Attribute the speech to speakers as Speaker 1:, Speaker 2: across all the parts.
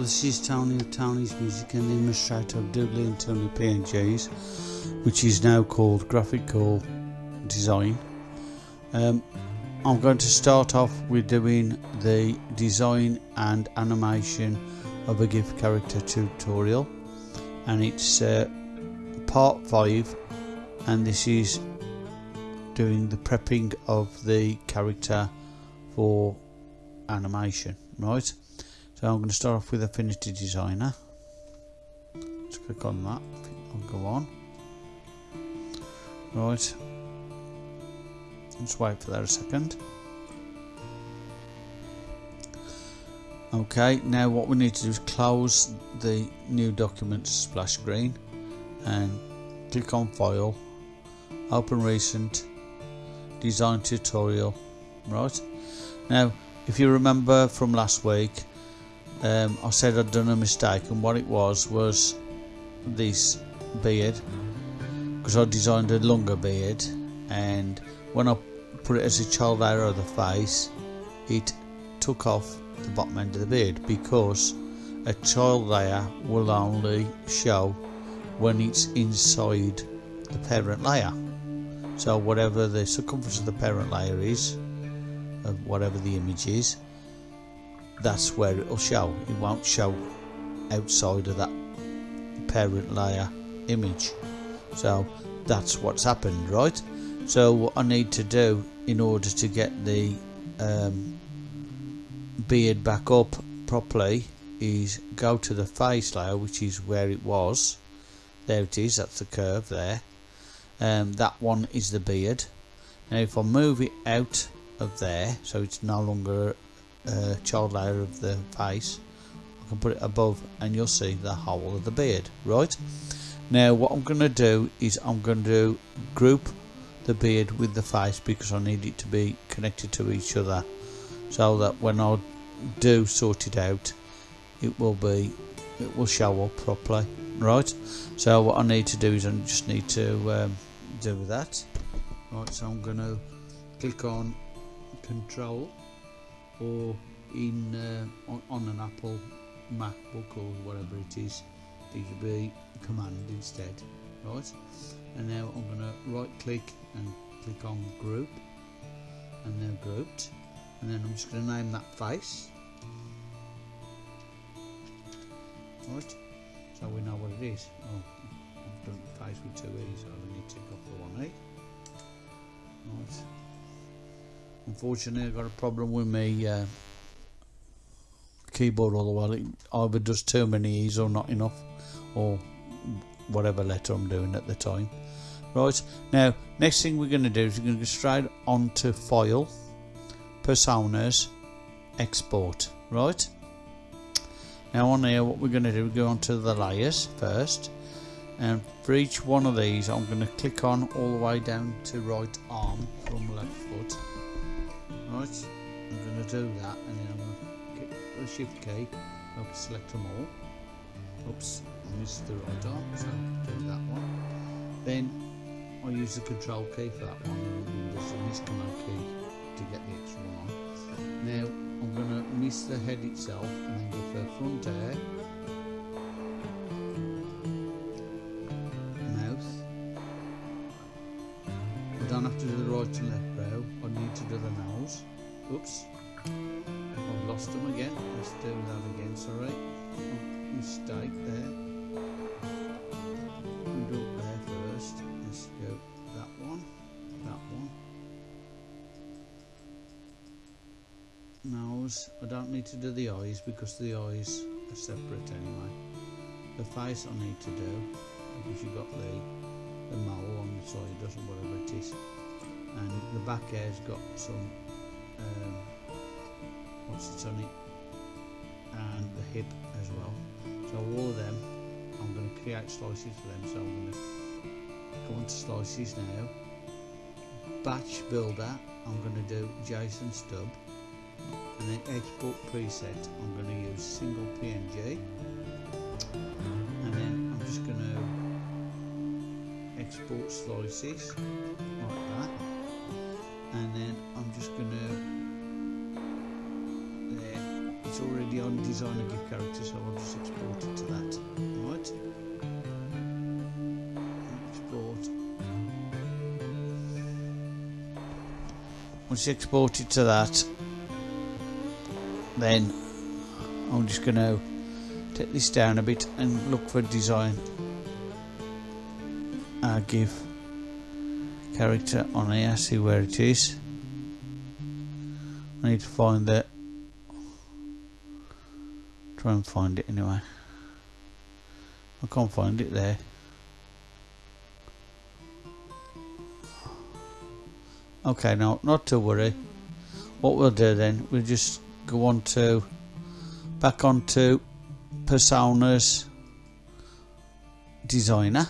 Speaker 1: This is Tony of Tony's Music and the illustrator of Doodly and Tony PNGs, which is now called Graphical Design. Um, I'm going to start off with doing the design and animation of a GIF character tutorial, and it's uh, part 5, and this is doing the prepping of the character for animation, right? So I'm going to start off with Affinity Designer. Let's click on that. I'll go on. Right. Let's wait for that a second. Okay, now what we need to do is close the new document splash screen and click on File, Open Recent, Design Tutorial. Right. Now, if you remember from last week, um, I said I'd done a mistake and what it was was this beard because I designed a longer beard and when I put it as a child layer of the face it took off the bottom end of the beard because a child layer will only show when it's inside the parent layer. So whatever the circumference of the parent layer is of whatever the image is that's where it'll show. It won't show outside of that parent layer image. So that's what's happened right? So what I need to do in order to get the um, beard back up properly is go to the face layer which is where it was. There it is that's the curve there. Um, that one is the beard. Now if I move it out of there so it's no longer uh, child layer of the face I can put it above and you'll see the whole of the beard right? Now what I'm going to do is I'm going to group the beard with the face because I need it to be connected to each other so that when I do sort it out it will be it will show up properly right? So what I need to do is I just need to um, do that. Right so I'm going to click on control or in uh, on, on, an Apple MacBook or whatever it is it should be command instead right? And now I'm going to right click and click on group and they're grouped. And then I'm just going to name that face. Right? So we know what it is. Oh, I've done face with two E's so I need to tick off the one E. Right Unfortunately, I've got a problem with my uh, keyboard all the while. It either does too many E's or not enough, or whatever letter I'm doing at the time. Right, now, next thing we're going to do is we're going to go straight onto File, Personas, Export. Right? Now on here, what we're going to do, go onto the layers first. And for each one of these, I'm going to click on all the way down to right arm from left foot Right, I'm going to do that and then I'm going to hit the shift key, I'll select them all. Oops, I missed the arm, so do that one. Then I use the control key for that one, and there's a miss command key to get the extra one on. Now I'm going to miss the head itself and then go for front air. I don't need to do the eyes because the eyes are separate anyway. The face I need to do because you've got the, the mole on the side, doesn't whatever it is. And the back hair's got some um, what's it on it and the hip as well. So all of them I'm going to create slices for them. So I'm going to go into slices now. Batch builder I'm going to do Jason stub and then export preset. I'm going to use single PNG and then I'm just going to export slices like that. And then I'm just going to it's already on design a GIF character so I'll just export it to that. Right export. Once you export it to that then I'm just going to take this down a bit and look for design. Uh, GIF character on here see where it is. I need to find it try and find it anyway. I can't find it there. Okay now not to worry. What we'll do then we'll just go on to back onto personas designer.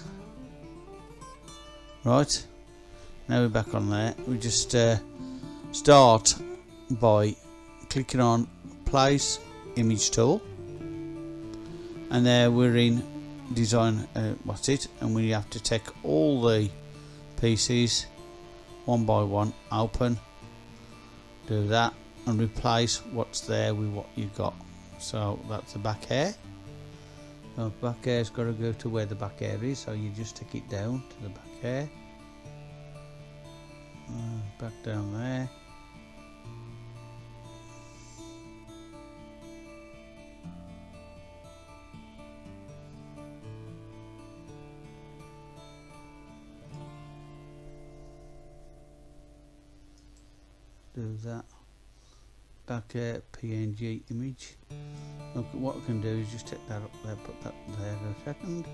Speaker 1: Right now we're back on there. We just uh, start by clicking on place image tool. And there we're in design uh, what's it? And we have to take all the pieces one by one open do that and replace what's there with what you got. So that's the back hair the back hair's got to go to where the back hair is so you just take it down to the back hair uh, back down there. Do that back a PNG image. Look what I can do is just take that up there put that there for a second.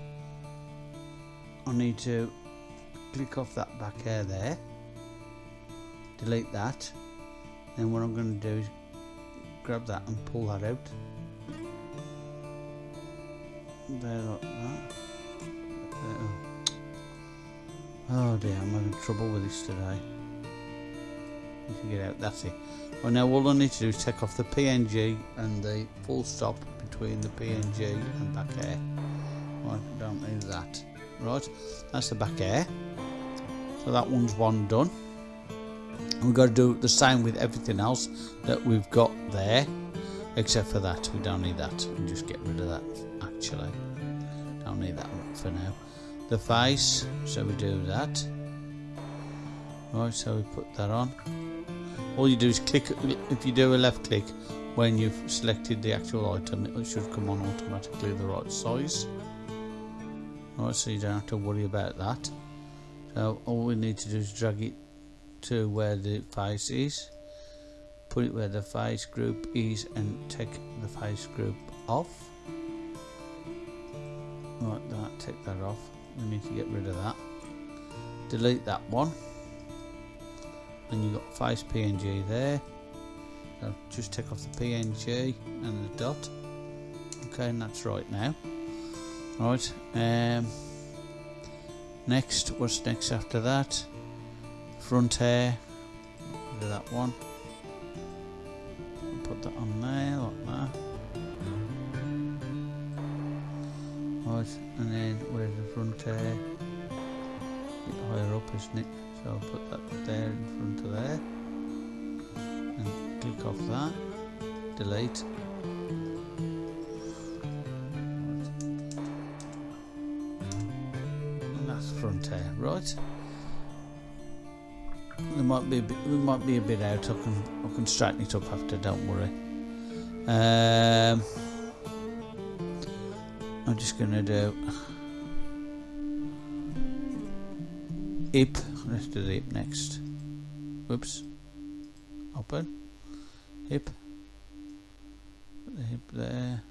Speaker 1: I need to click off that back hair there delete that then what I'm going to do is grab that and pull that out. There like that. Oh dear I'm having trouble with this today. If you get out that's it well now all I need to do is take off the PNG and the full stop between the PNG and back air. Right don't need that. Right that's the back air. So that one's one done. We've got to do the same with everything else that we've got there except for that. We don't need that. We just get rid of that actually. Don't need that for now. The face so we do that. Right so we put that on all you do is click if you do a left click when you've selected the actual item it should come on automatically the right size. Alright so you don't have to worry about that. So all we need to do is drag it to where the face is put it where the face group is and take the face group off. Like that take that off. We need to get rid of that. Delete that one and you've got face PNG there. Just take off the PNG and the dot. Okay and that's right now. Right um, next what's next after that? Front hair do that one. Put that on there like that. Right and then where's the front hair a bit higher up isn't it so I'll put that there in front of there. And click off that. Delete. And that's front hair right? There might be a bit, we might be a bit out. I can I can straighten it up after don't worry. Um, I'm just gonna do hip let's do the hip next. Whoops open. Hip. Put the hip there.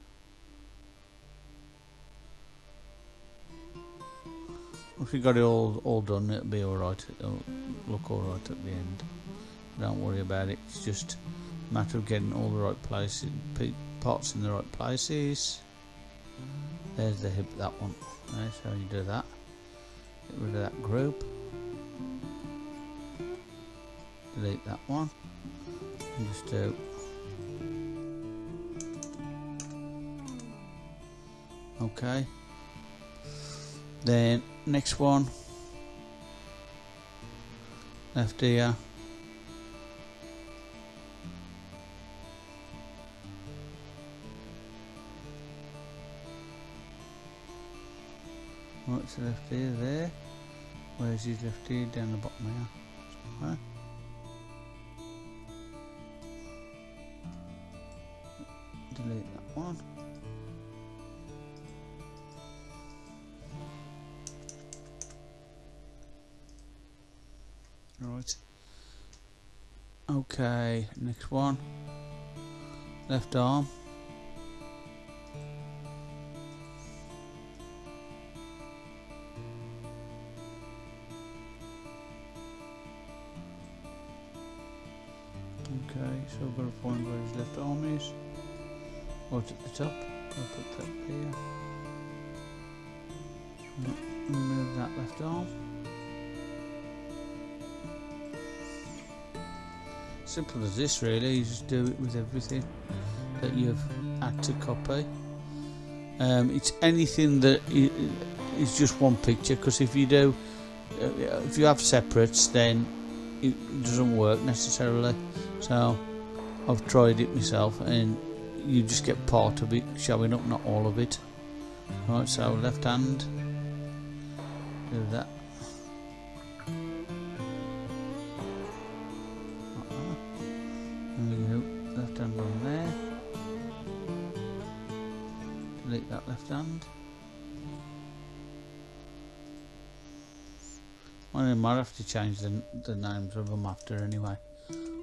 Speaker 1: If you got it all all done it'll be alright it'll look alright at the end. Don't worry about it. It's just a matter of getting all the right places parts in the right places. There's the hip that one. That's how you do that. Get rid of that group delete that one. And just do. Okay. Then next one. Left ear what's left ear there. Where's his left ear? down the bottom here. Delete that one. Right. Okay, next one. Left arm. Simple as this really, you just do it with everything that you've had to copy. Um, it's anything that is just one picture because if you do, uh, if you have separates then it doesn't work necessarily. So I've tried it myself and you just get part of it showing up, not all of it. Right, so left hand, do that. That. Well, might have to change the, the names of them after anyway.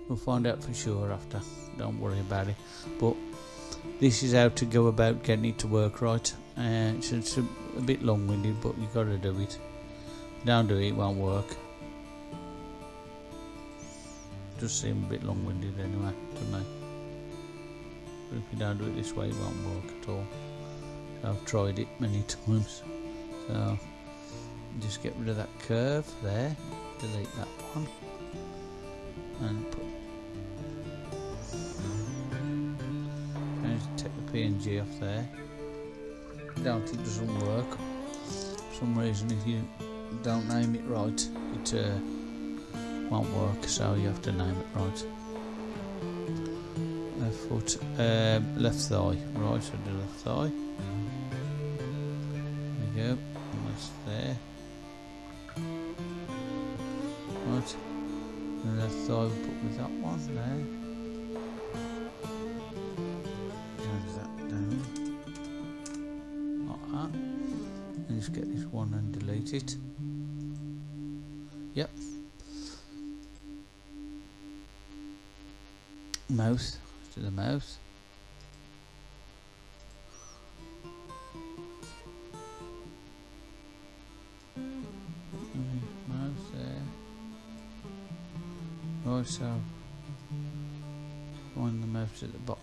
Speaker 1: We'll find out for sure after. Don't worry about it. But this is how to go about getting it to work right. Uh, it's, it's a, a bit long-winded, but you've got to do it. Don't do it, it won't work. Just seem a bit long-winded anyway, doesn't it? But if you don't do it this way, it won't work at all. I've tried it many times. So just get rid of that curve there, delete that one, and put and take the PNG off there. Don't it doesn't work. For some reason, if you don't name it right, it uh, won't work. So you have to name it right left foot, um, left thigh, right, so do left thigh. Go, almost there. Right, the left thigh we'll put with that one there. Drag that down, like that. And just get this one and delete it. Yep. Mouth to the mouth.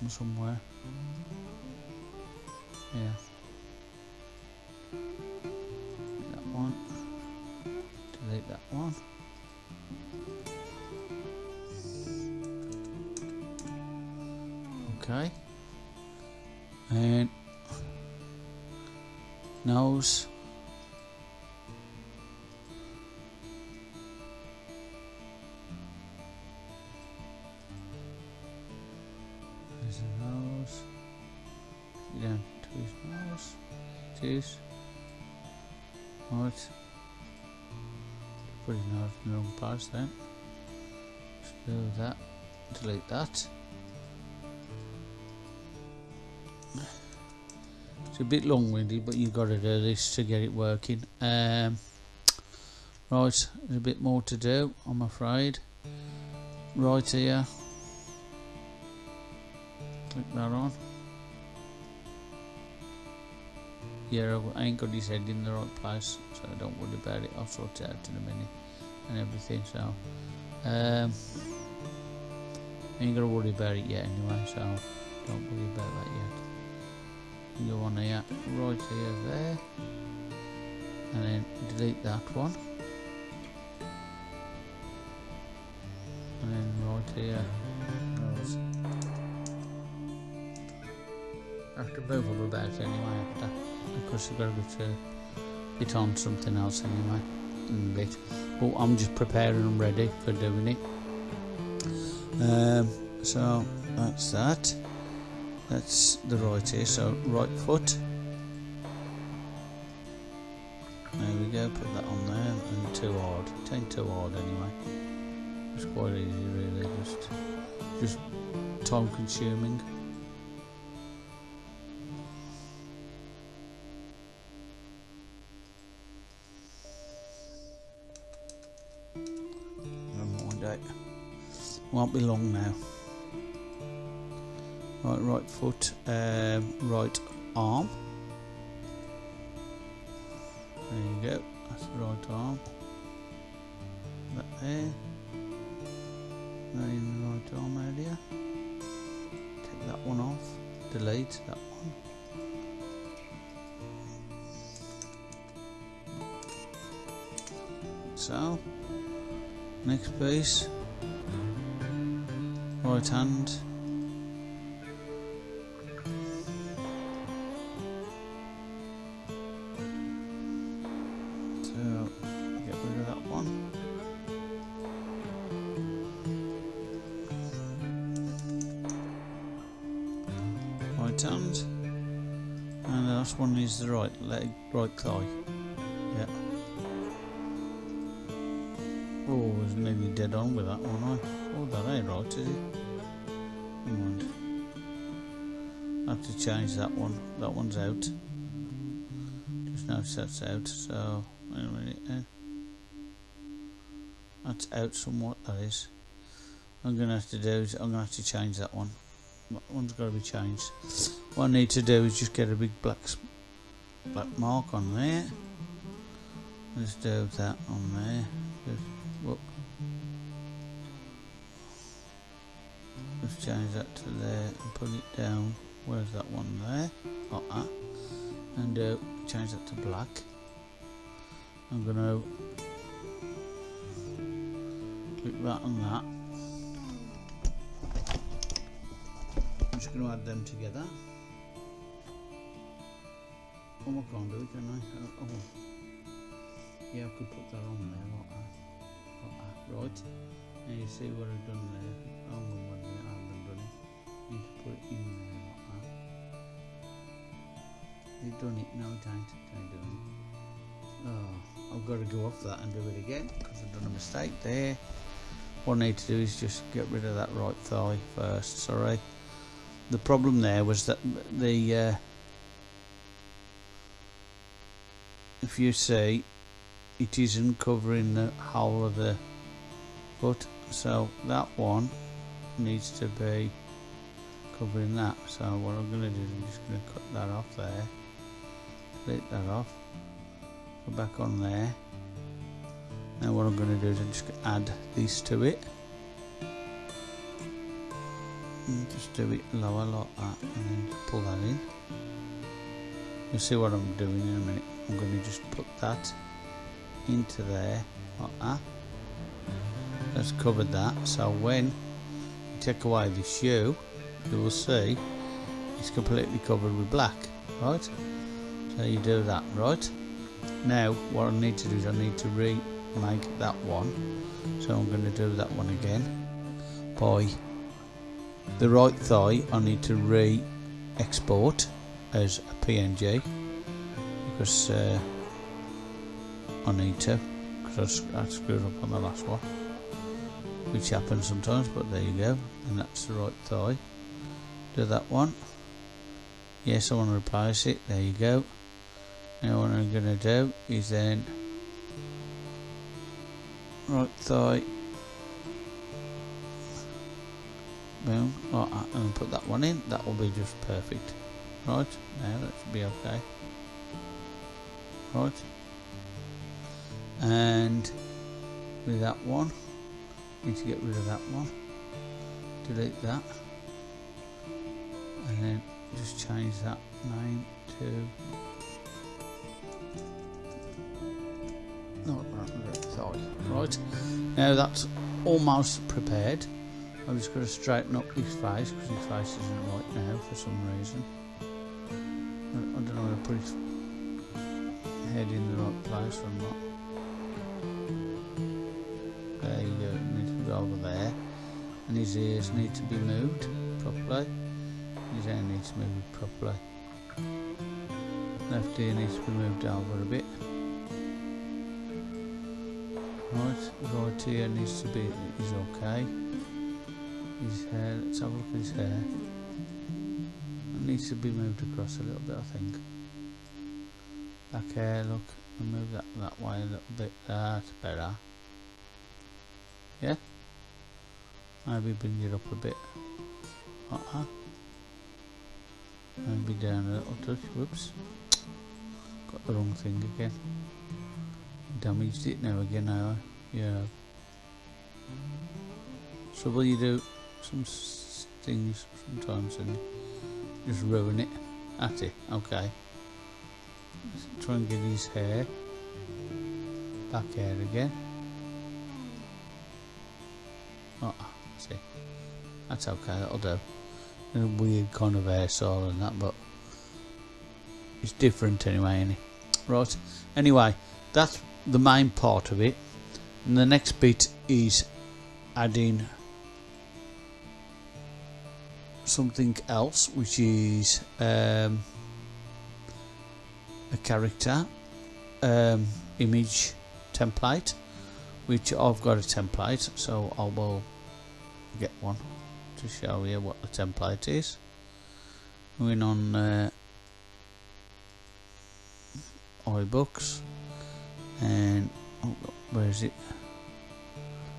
Speaker 1: Bottom somewhere. Yeah. That one. Delete that one. okay and nose then Just do that delete that It's a bit long-winded, but you've got to do this to get it working. Um, right, there's a bit more to do, I'm afraid. Right here. Click that on. Yeah, I ain't got his head in the right place, so don't worry about it. I'll sort it out in a minute and everything, so... Um, ain't gonna worry about it yet anyway, so don't worry about that yet. Go on here right here there and then delete that one. And then right here. I have to move them about anyway after because I've got to get on something else anyway bit but I'm just preparing them ready for doing it um, so that's that that's the right ear so right foot there we go, put that on there, and too hard. It ain't too hard anyway. It's quite easy really, just, just time consuming. Won't be long now. Right, right foot, um, right arm. There you go, that's the right arm. That there. Now in the right arm area. Take that one off, delete that one. So, next piece, right hand. So, get rid of that one. Right hand. And the last one is the right leg, right thigh. Yeah. Oh, I was nearly dead on with that one. I. Oh, that ain't right, is it? Never mind. I have to change that one. That one's out. Just now that's out. So, wait a minute. Eh? That's out somewhat. That is. I'm gonna have to do is I'm gonna have to change that one. That one's got to be changed. What I need to do is just get a big black black mark on there. Let's do that on there. Change that to there and put it down. Where's that one there? That. And uh, change that to black. I'm gonna click that and that. I'm just to add them together. Oh, I can't do it, can I? Oh, oh. Yeah, I could put that on there, that. That. Right. and you see what I've done there. Oh, You've done it, no, ain't. It ain't doing it. Oh, I've got to go off that and do it again because I've done a mistake there. What I need to do is just get rid of that right thigh first, sorry the problem there was that the uh, if you see it isn't covering the whole of the foot so that one needs to be covering that so what I'm going to do is I'm just going to cut that off there delete that off go back on there now what I'm going to do is I'm just going to add these to it and just do it lower like that and then just pull that in. You'll see what I'm doing in a minute. I'm going to just put that into there like that. That's covered that. So when you take away the shoe you will see it's completely covered with black right? So you do that right? Now what I need to do is I need to remake that one. So I'm going to do that one again. By the right thigh I need to re-export as a PNG because uh, I need to because I, I screwed up on the last one which happens sometimes but there you go and that's the right thigh do that one. Yes I want to replace it. There you go. Now what I'm going to do is then right thigh. Boom. Like that uh, and put that one in. That will be just perfect. Right now that should be okay. Right. And with that one need to get rid of that one. Delete that and then just change that name to right now that's almost prepared I'm just going to straighten up his face because his face isn't right now for some reason. I, I don't know whether to put his head in the right place or not. There you uh, go, it needs to go over there. And his ears need to be moved properly. His hair needs to be moved properly. Left ear needs to be moved over a bit. Right, right ear needs to be, is okay. His hair, let's have a look at his hair. It needs to be moved across a little bit, I think. Back hair, look, move that that way a little bit. That's better. Yeah? Maybe bring it up a bit. Uh-huh. Uh-uh. Maybe down a little touch. Whoops. Got the wrong thing again. Damaged it now again, now. Yeah. So you do some things sometimes and just ruin it. at it. Okay. Let's try and get his hair back hair again. Ah, oh, see. That's okay, that'll do. A weird kind of style and that, but it's different anyway, any Right. Anyway, that's the main part of it. And the next bit is adding something else, which is um, a character um, image template, which I've got a template, so I will get one to show you what the template is. Going on uh, iBooks and oh, where is it?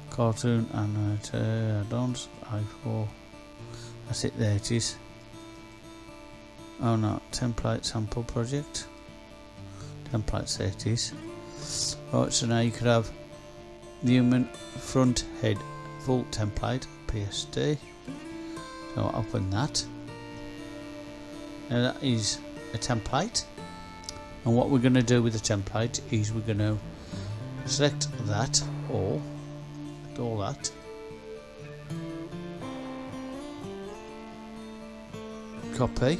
Speaker 1: Cartoon and uh, add-ons i4 that's it there it is. Oh no template sample project. Template there it is. Right so now you could have human front head full template PSD so I'll open that now that is a template. And what we're going to do with the template is we're going to select that all all that. Copy.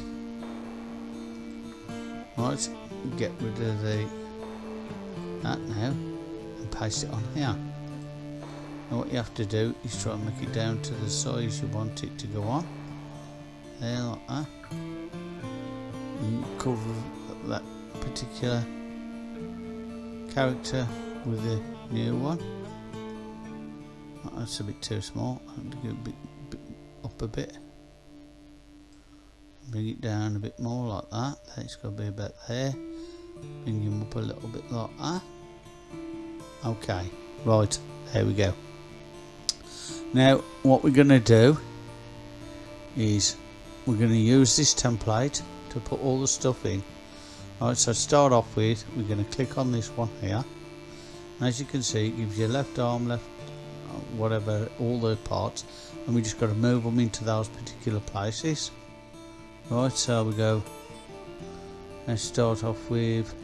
Speaker 1: Right get rid of the that now and paste it on here now what you have to do is try and make it down to the size you want it to go on. There like that. And cover that particular character with the new one. That's a bit too small. I have to go a bit, bit up a bit. Bring it down a bit more like that. It's got to be about there. Bring him up a little bit like that. Okay. Right. There we go now what we're going to do is we're going to use this template to put all the stuff in Alright, so start off with, we're going to click on this one here. As you can see, it gives you left arm, left, uh, whatever, all the parts. And we just got to move them into those particular places. Right, so we go, let's start off with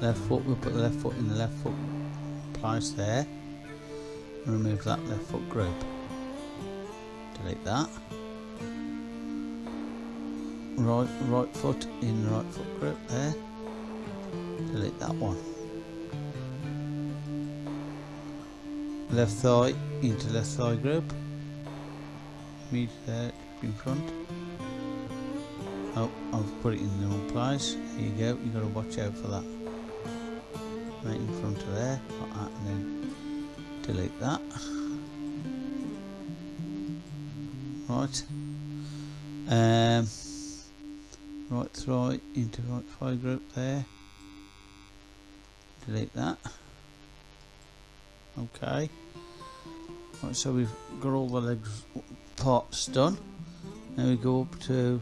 Speaker 1: left foot, we'll put the left foot in the left foot place there. Remove that left foot group. Delete that. Right right foot in right foot grip there. Delete that one. Left thigh into left thigh group meet there in front. Oh I've put it in the wrong place. There you go. You got to watch out for that. Right in front of there. Like that and then delete that. Right. Um right thigh into right thigh group there. Delete that. Okay. Right so we've got all the legs parts done. Now we go up to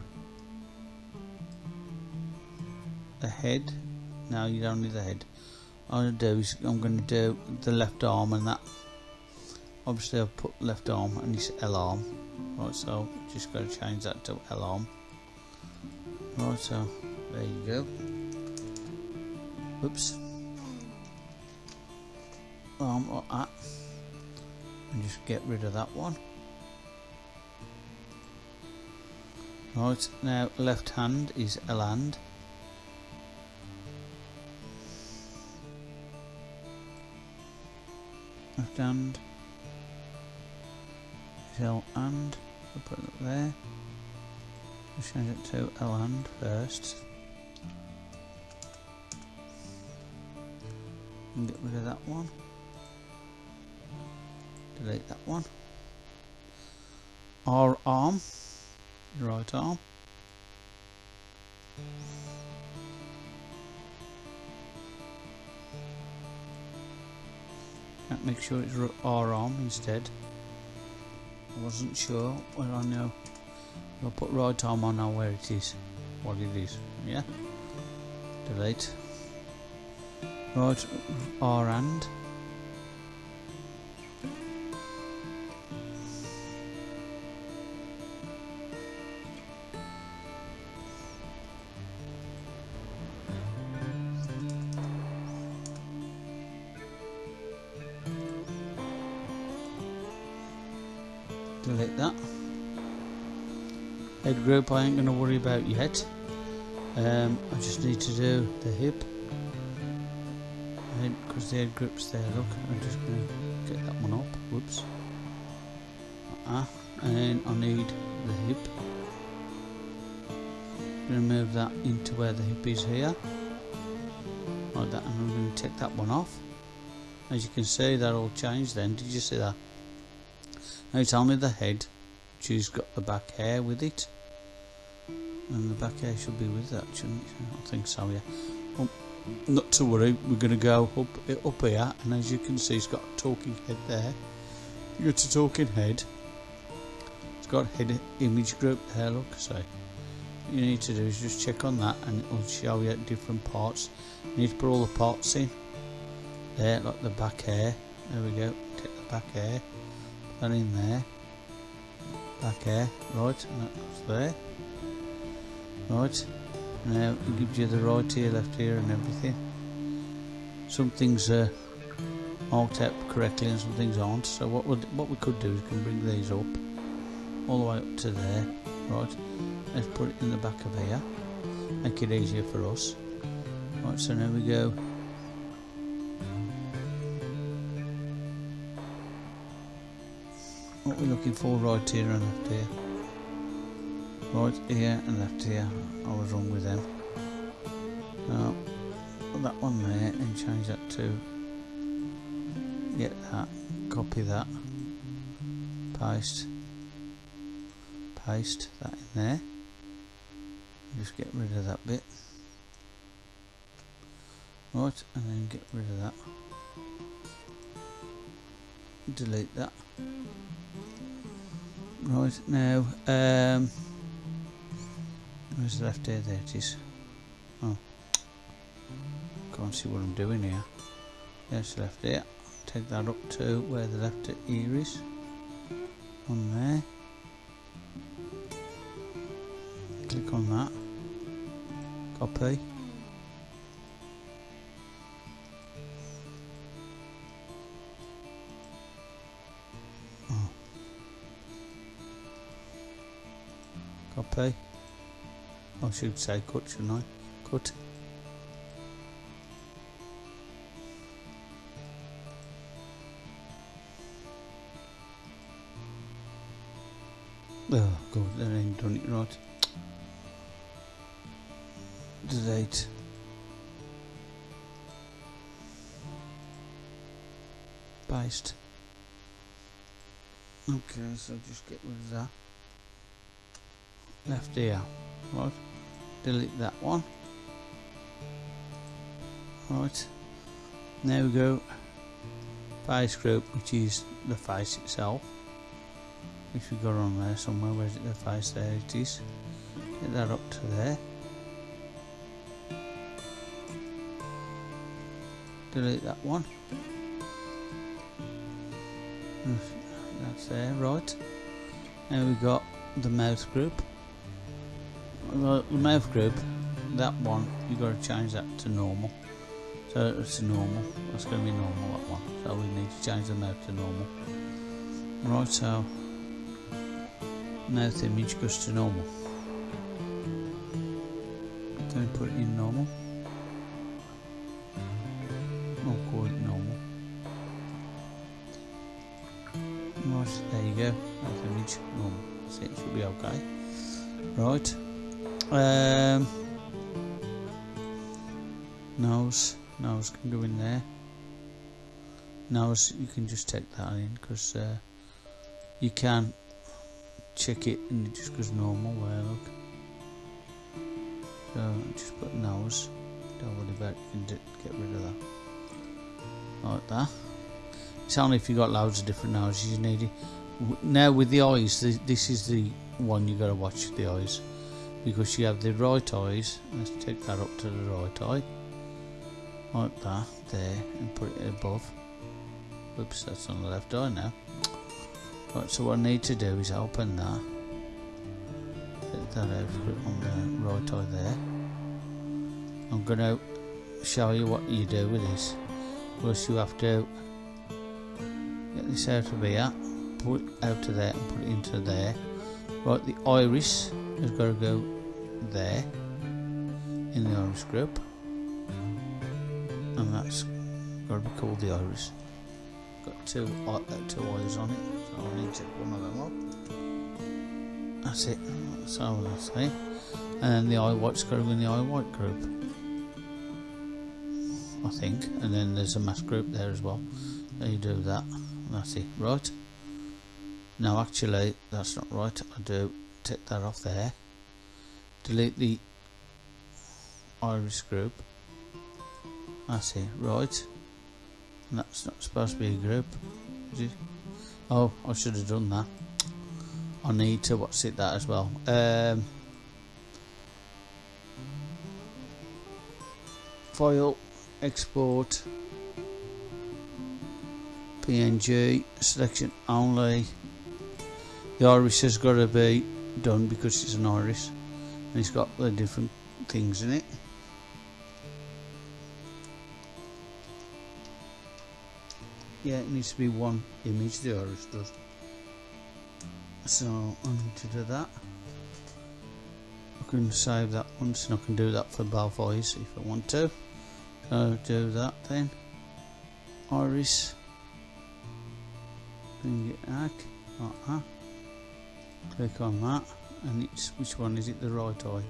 Speaker 1: the head. Now you don't need the head I'm going to do is I'm going to do the left arm and that obviously I've put left arm and it's L arm right so just got to change that to L arm Right, so there you go. Oops. Arm like that. And just get rid of that one. Right, now left hand is L hand. Left hand L and. I'll put it there change it to L hand first. And get rid of that one. delete that one R arm right arm make sure it's R arm instead. I wasn't sure where I know. I'll put right arm on now where it is. What it is. Yeah. Delete. Right R and delete that. Head group I ain't going to worry about yet. Um, I just need to do the hip. Because the head group's there. Look I'm just going to get that one up. Whoops. Uh, and I need the hip. Remove that into where the hip is here. Like that and I'm going to take that one off. As you can see that all changed then. Did you see that now tell me the head, she's got the back hair with it. And the back hair should be with that, shouldn't it? I think so, yeah. Well, not to worry, we're going to go up, uh, up here, and as you can see, it's got a talking head there. You got a talking head. It's got head image group there, look, so What you need to do is just check on that and it will show you different parts. You need to put all the parts in. There, like the back hair. There we go. Take the back hair that in there back here right and that there right now it gives you the right here left here and everything. Some things are uh, marked out correctly and some things aren't. So what would what we could do is we can bring these up all the way up to there. Right. Let's put it in the back of here. Make it easier for us. Right so now we go what we're looking for right here and left here. Right here and left here. I was wrong with them. Now that one there and change that to get that copy that paste paste that in there. Just get rid of that bit. Right and then get rid of that delete that Right, now, um, where's the left ear? There it is. Oh, can't see what I'm doing here. There's the left ear. Take that up to where the left ear is. On there. Click on that. Copy. Copy I should say cut shouldn't I cut oh god that ain't done it right. Delete paste okay so just get rid of that left ear. Right. Delete that one. Right. Now we go. Face group which is the face itself. Which we got on there somewhere where's it the face? There it is. Get that up to there. Delete that one. That's there right. Now we've got the mouth group the, mouth group, that one, you've got to change that to normal. So it's normal. That's going to be normal, that one. So we need to change the mouth to normal. Right, so mouth image goes to normal. We put it in normal. Nose you can just take that in because uh, you can check it and it just goes normal there look. So just put nose. Don't worry about it you can get rid of that. Like that. It's only if you've got loads of different noses you need. It now with the eyes this is the one you got to watch the eyes. Because you have the right eyes let's take that up to the right eye. Like that there and put it above oops that's on the left eye now. Right so what I need to do is open that. Put that over on the right eye there. I'm going to show you what you do with this. First you have to get this out of here put it out of there and put it into there. Right the iris has got to go there in the iris group. And that's got to be called the iris two, uh, two eyes on it. So I need to one of them up that's it. All I say. And the eye white group in the eye white group. I think. And then there's a mask group there as well. So you do that. That's it. Right. Now actually that's not right. I do take that off there. Delete the iris group. That's it. Right. and that's not supposed to be a group oh I should have done that. I need to what's it that as well. Um, file export PNG selection only. The iris has got to be done because it's an iris and it's got the different things in it yeah it needs to be one image the iris does. So I need to do that. I can save that once and I can do that for eyes if I want to. So do that then. Iris. Bring it back. Like that. Click on that. And it's which one is it? The right eye.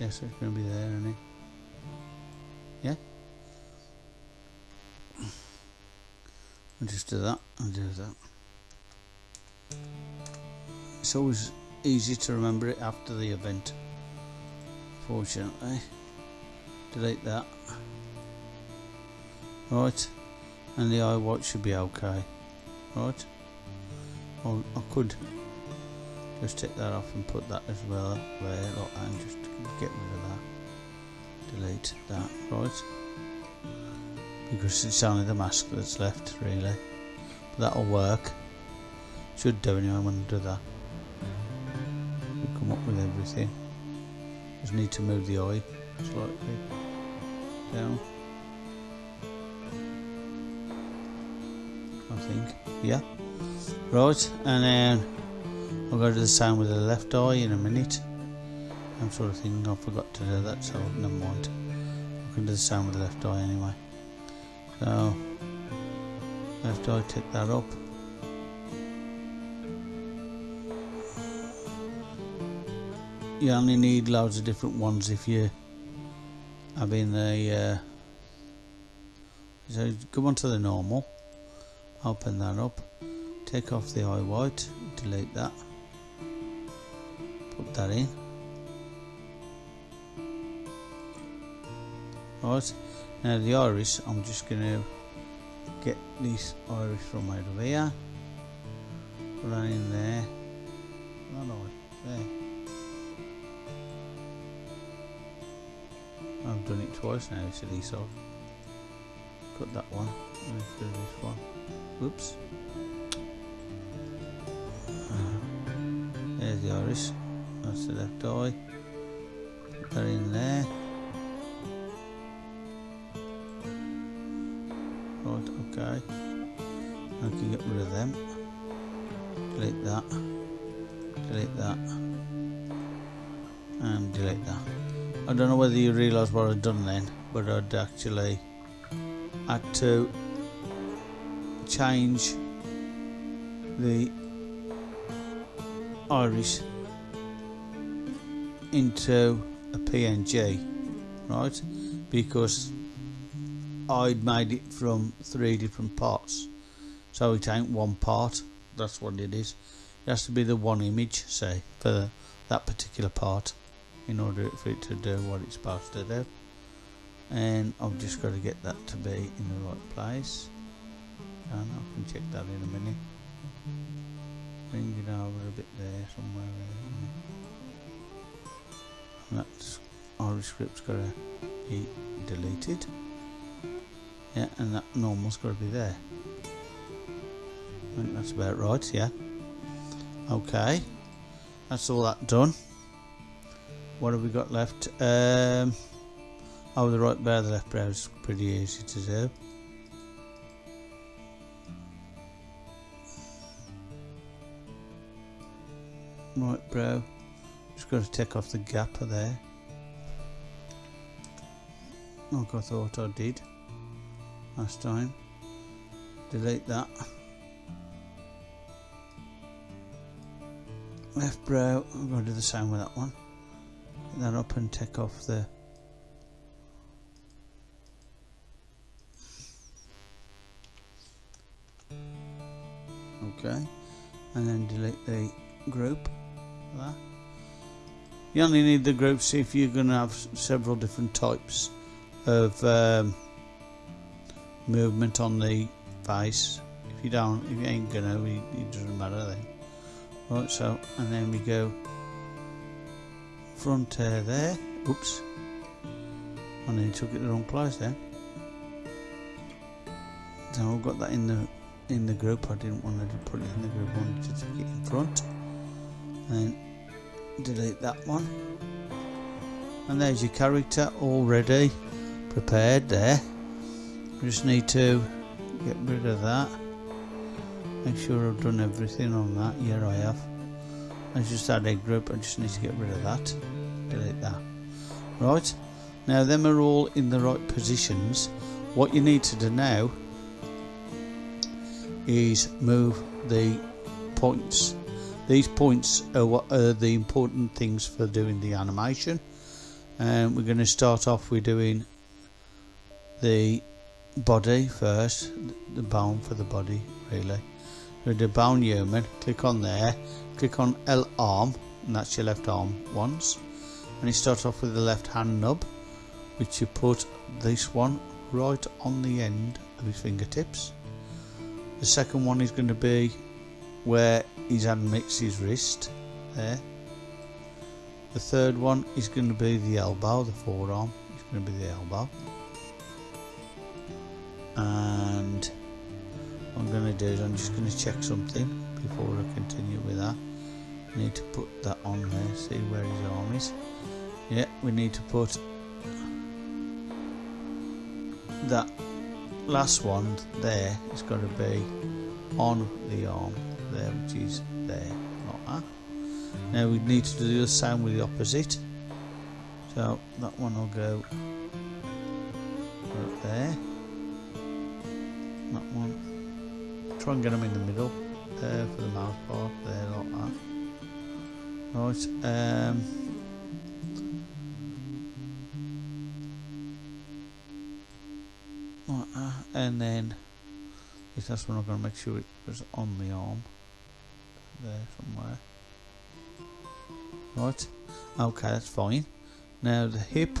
Speaker 1: Yes it's going to be there isn't it? Yeah just do that and do that. It's always easy to remember it after the event fortunately. Delete that. Right and the eye white should be okay. Right. I could just take that off and put that as well there and just get rid of that. Delete that. Right because it's only the mask that's left really. But that'll work. Should do anyway I'm going to do that. We'll come up with everything. Just need to move the eye slightly down. I think. Yeah. Right and then I'll go to the same with the left eye in a minute. I'm sort of thinking I forgot to do that, so never mind. I can do the same with the left eye anyway. So, left eye, take that up. You only need loads of different ones if you have in the uh, so go on to the normal. Open that up. Take off the eye white. Delete that. Put that in. Right now the iris I'm just going to get this iris from over here. Put that in there. Oh no, there I've done it twice now silly so put that one. And do this one. Whoops there's the iris that's the left eye. Put that in there Get rid of them. Delete that. Delete that. And delete that. I don't know whether you realise what I've done then but I'd actually had to change the iris into a PNG right? Because I'd made it from three different parts so it ain't one part. That's what it is. It has to be the one image say for that particular part in order for it to do what it's supposed to do. And I've just got to get that to be in the right place. And I can check that in a minute. Bring it over a bit there somewhere and that's our script's got to be deleted. Yeah and that normal's got to be there I think that's about right yeah. Okay that's all that done. What have we got left? Um, oh the right brow the left brow is pretty easy to do. Right brow just got to take off the gap there. Like I thought I did last time. Delete that left brow. I'm going to do the same with that one. Get that up and take off the okay. And then delete the group. There. you only need the groups if you're going to have several different types of um, movement on the face. If you don't if you ain't gonna it doesn't matter then right so and then we go front there. Oops. Oh, I nearly took it the wrong place then. So I've got that in the in the group. I didn't want to put it in the group. I wanted to take it in front. And delete that one. And there's your character already prepared there. Just need to get rid of that make sure I've done everything on that. Yeah I have. I just add a group I just need to get rid of that. Delete that. Right. Now them are all in the right positions. What you need to do now is move the points. These points are what are the important things for doing the animation. And we're going to start off with doing the body first, the bone for the body really. With the bone human, click on there, click on L arm, and that's your left arm once. And you start off with the left hand nub, which you put this one right on the end of his fingertips. The second one is going to be where his hand meets his wrist, there. The third one is going to be the elbow, the forearm, it's going to be the elbow and I'm going to do is I'm just going to check something before I continue with that. Need to put that on there see where his arm is. Yeah we need to put that last one there it's got to be on the arm there which is there not that. Now we need to do the same with the opposite. So that one will go right there. That one. Try and get them in the middle there for the mouth part, there like that. Right, um, and then if that's when I'm going to make sure it was on the arm there somewhere. Right, okay, that's fine. Now the hip,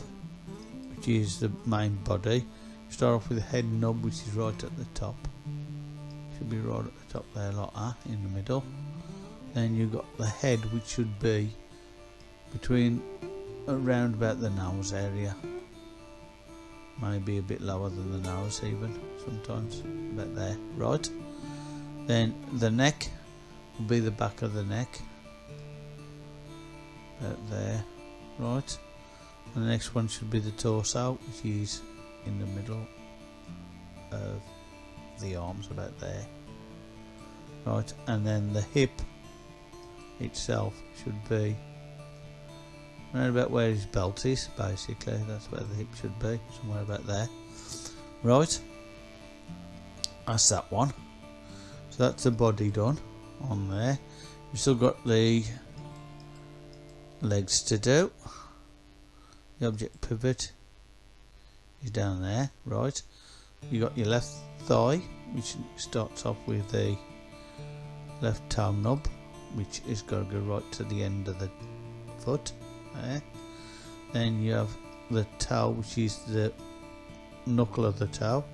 Speaker 1: which is the main body, Start off with the head nub which is right at the top. Be right at the top there like that in the middle. Then you've got the head which should be between around about the nose area. Maybe a bit lower than the nose even sometimes. About there. Right. Then the neck will be the back of the neck. About there. Right. And the next one should be the torso, which is in the middle of the arms about there. Right and then the hip itself should be around about where his belt is basically. That's where the hip should be somewhere about there. Right that's that one. So that's the body done on there. You've still got the legs to do. The object pivot is down there, right? you got your left thigh which starts off with the left toe nub which is going to go right to the end of the foot there. then you have the toe which is the knuckle of the toe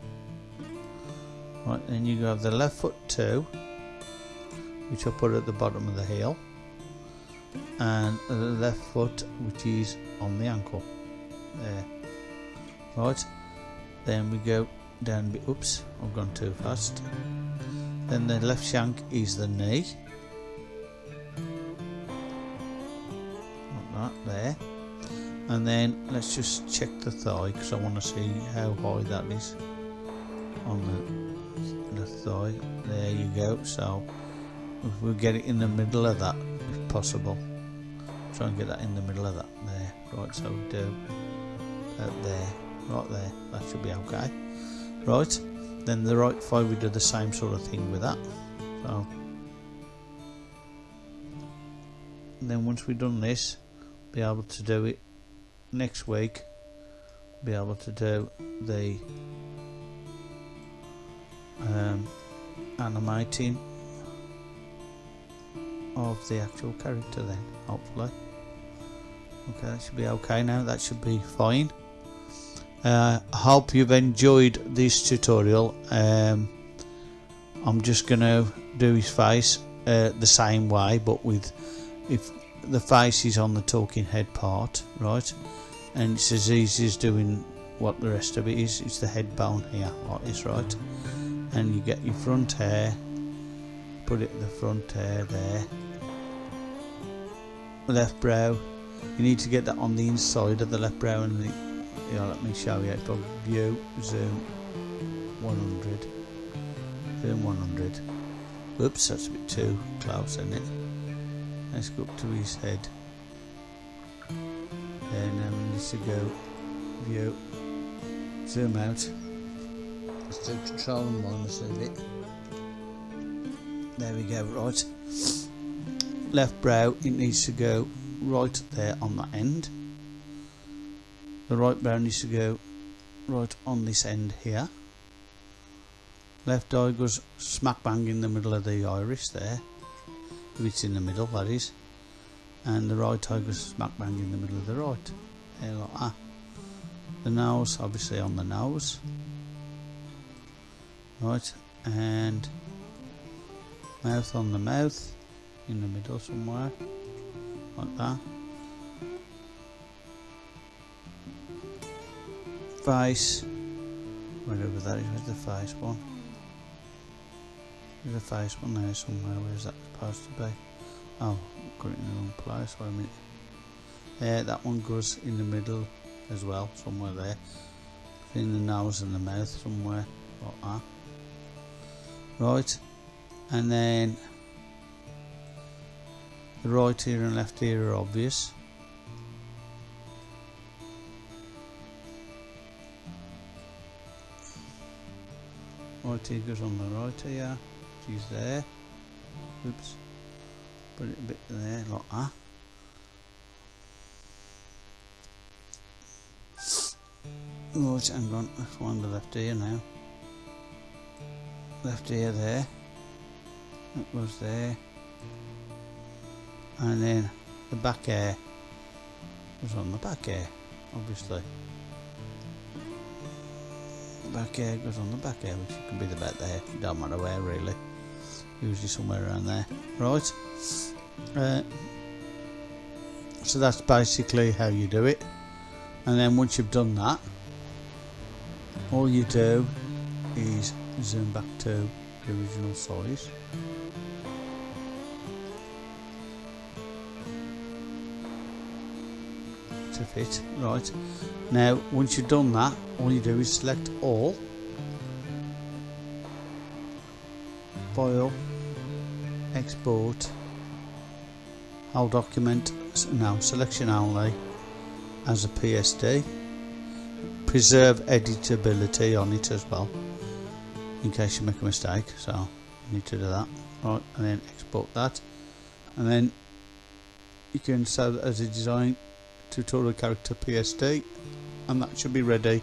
Speaker 1: right then you have the left foot too which I put at the bottom of the heel and the left foot which is on the ankle there right then we go down bit oops I've gone too fast. Then the left shank is the knee. Like that there. And then let's just check the thigh because I want to see how high that is on the, the thigh. There you go. So if we get it in the middle of that if possible. Try and get that in the middle of that there. Right so do there. Right there. That should be okay right then the right thigh we do the same sort of thing with that. So then once we've done this be able to do it next week be able to do the um, animating of the actual character then hopefully. Okay that should be okay now that should be fine uh, I hope you've enjoyed this tutorial. Um, I'm just gonna do his face uh, the same way but with if the face is on the talking head part right? And it's as easy as doing what the rest of it is. It's the head bone here like this right? And you get your front hair put it in the front hair there. Left brow. You need to get that on the inside of the left brow and the, know, let me show you. If I view zoom 100 zoom 100 oops that's a bit too close isn't it? Let's go up to his head. And then we need to go. View. Zoom out. Let's do control and minus of it? There we go right. Left brow it needs to go right there on that end the right brow needs to go right on this end here. Left eye goes smack bang in the middle of the iris there. If it's in the middle that is. And the right eye goes smack bang in the middle of the right. There like that. The nose obviously on the nose. Right and mouth on the mouth in the middle somewhere like that face wherever that is where's the face one. There's a face one there somewhere where's that supposed to be? Oh got it in the wrong place wait a minute. Yeah that one goes in the middle as well somewhere there. In the nose and the mouth somewhere like that. Right and then the right ear and left ear are obvious ear goes on the right ear she's there. Oops. Put it a bit there like that. Right hang on. Let's find the left ear now. Left ear there. That goes there. And then the back hair was on the back hair obviously back hair goes on the back hair which can be the back there don't matter where really. Usually somewhere around there. Right. Uh, so that's basically how you do it. And then once you've done that all you do is zoom back to the original size fit right. Now once you've done that all you do is select all. File export whole document now selection only as a PSD preserve editability on it as well in case you make a mistake so you need to do that right and then export that. And then you can save it as a design tutorial character PSD and that should be ready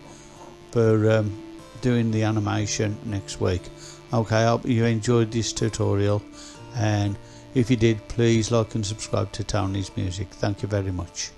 Speaker 1: for um, doing the animation next week. Okay I hope you enjoyed this tutorial and if you did please like and subscribe to Tony's music. Thank you very much